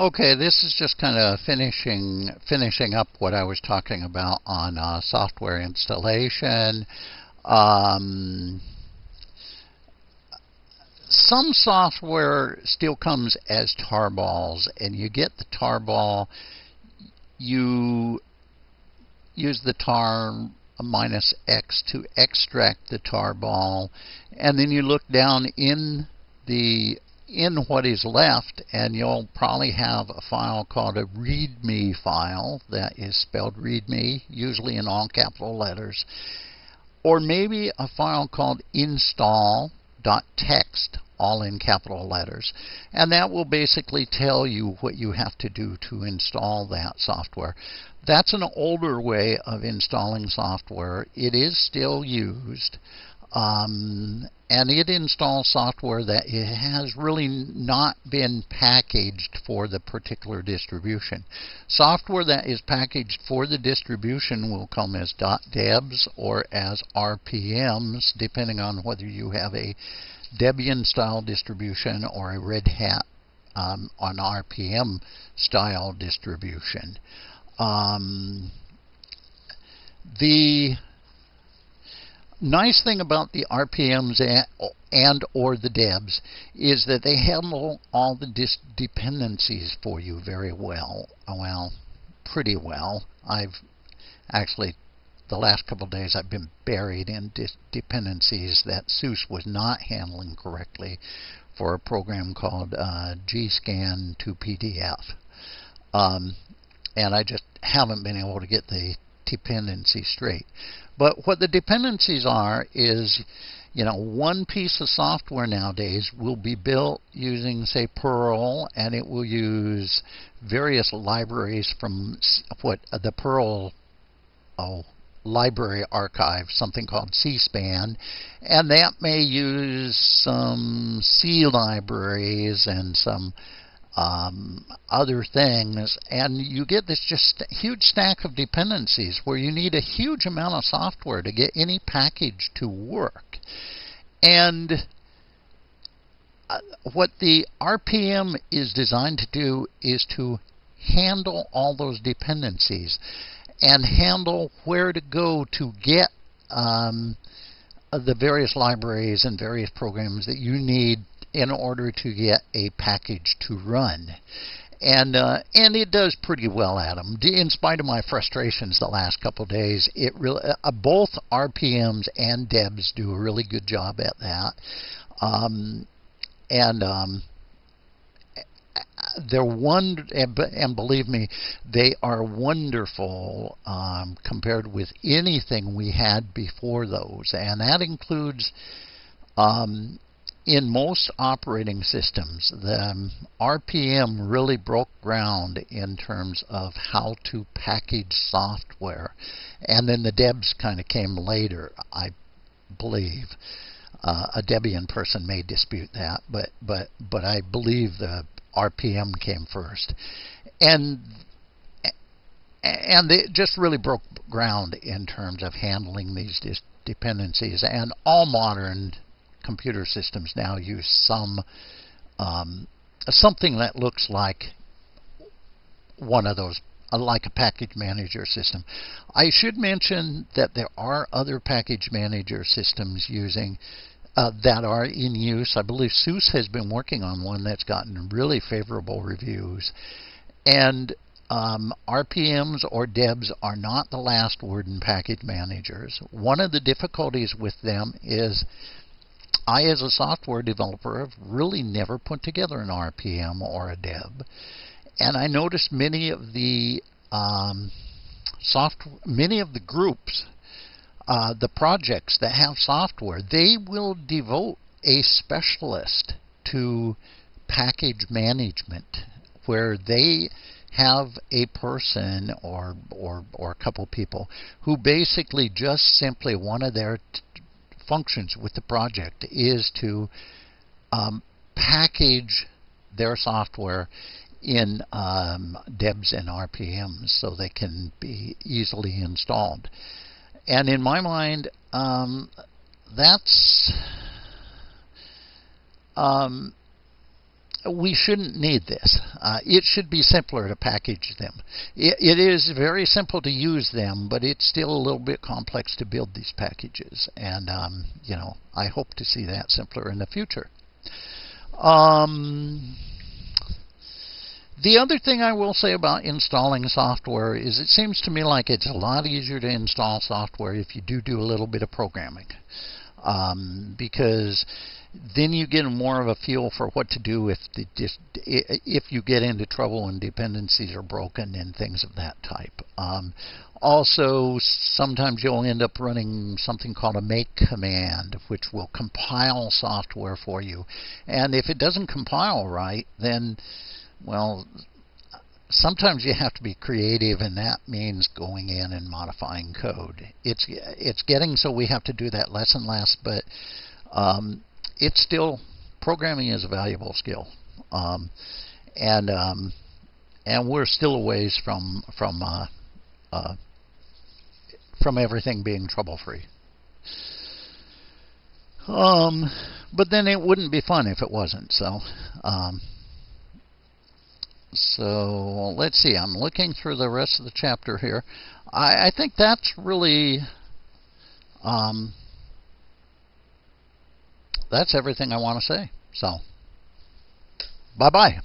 Okay, this is just kind of finishing finishing up what I was talking about on uh, software installation. Um, some software still comes as tarballs, and you get the tarball. You use the tar minus x to extract the tarball, and then you look down in the in what is left, and you'll probably have a file called a README file that is spelled README, usually in all capital letters, or maybe a file called install.txt, all in capital letters. And that will basically tell you what you have to do to install that software. That's an older way of installing software. It is still used. Um, and it installs software that has really not been packaged for the particular distribution. Software that is packaged for the distribution will come as .debs or as RPMs, depending on whether you have a Debian style distribution or a Red Hat um, on RPM style distribution. Um, the nice thing about the RPMs and, or the DEBs is that they handle all the dependencies for you very well. Well, pretty well. I've actually the last couple of days I've been buried in dependencies that SUSE was not handling correctly for a program called uh, GScan to PDF. Um, and I just haven't been able to get the dependency straight. But what the dependencies are is, you know, one piece of software nowadays will be built using, say, Perl, and it will use various libraries from what the Perl oh, library archive, something called CPAN, and that may use some C libraries and some um, other things, and you get this just huge stack of dependencies where you need a huge amount of software to get any package to work. And uh, what the RPM is designed to do is to handle all those dependencies and handle where to go to get um, the various libraries and various programs that you need in order to get a package to run. And uh, and it does pretty well Adam. In spite of my frustrations the last couple of days, it really uh, both RPMs and Debs do a really good job at that. Um, and um, they're one and believe me, they are wonderful um, compared with anything we had before those, and that includes. Um, in most operating systems, the RPM really broke ground in terms of how to package software. And then the Debs kind of came later, I believe. Uh, a Debian person may dispute that, but but but I believe the RPM came first, and and it just really broke ground in terms of handling these dependencies. And all modern computer systems now use some um, something that looks like one of those uh, like a package manager system. I should mention that there are other package manager systems using uh, that are in use. I believe SUSE has been working on one that's gotten really favorable reviews. And um, RPMs or DEBs are not the last word in package managers. One of the difficulties with them is I, as a software developer, have really never put together an RPM or a DEB. And I noticed many of the um, soft, many of the groups uh, the projects that have software, they will devote a specialist to package management where they have a person or or or a couple people who basically just simply one of their functions with the project is to um, package their software in um, DEBs and RPMs so they can be easily installed. And in my mind, um, that's um, we shouldn't need this. Uh, it should be simpler to package them. It, it is very simple to use them, but it's still a little bit complex to build these packages. And, um, you know, I hope to see that simpler in the future. Um, the other thing I will say about installing software is it seems to me like it's a lot easier to install software if you do do a little bit of programming. Um, because then you get more of a feel for what to do if the, if you get into trouble and dependencies are broken and things of that type. Um, also, sometimes you'll end up running something called a make command, which will compile software for you. And if it doesn't compile right, then, well, sometimes you have to be creative, and that means going in and modifying code. It's it's getting so we have to do that less and less, but um, it's still programming is a valuable skill, um, and um, and we're still a ways from from uh, uh, from everything being trouble free. Um, but then it wouldn't be fun if it wasn't. So, um, so let's see. I'm looking through the rest of the chapter here. I, I think that's really um, that's everything I want to say. So, bye bye.